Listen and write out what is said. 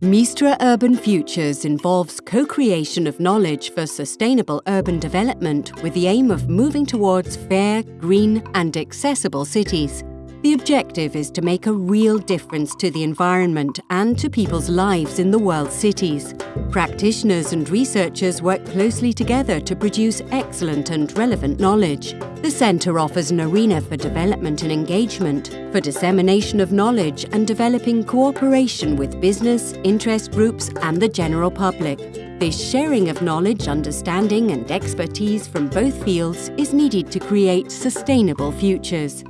Mistra Urban Futures involves co-creation of knowledge for sustainable urban development with the aim of moving towards fair, green and accessible cities. The objective is to make a real difference to the environment and to people's lives in the world's cities. Practitioners and researchers work closely together to produce excellent and relevant knowledge. The Centre offers an arena for development and engagement, for dissemination of knowledge and developing cooperation with business, interest groups and the general public. This sharing of knowledge, understanding and expertise from both fields is needed to create sustainable futures.